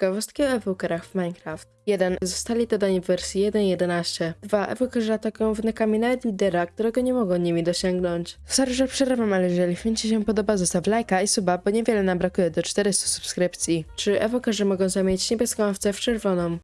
Ciekawostki o ewokerach w Minecraft. 1. Zostali dodani w wersji 1.11. 2. Ewokerzy atakują wynykami nawet lidera, którego nie mogą nimi dosięgnąć. Sorry, że przerywam, ale jeżeli film Ci się podoba, zostaw lajka i suba, bo niewiele nam brakuje do 400 subskrypcji. 3. Ewokerzy mogą zamienić niebieską owcę w czerwoną.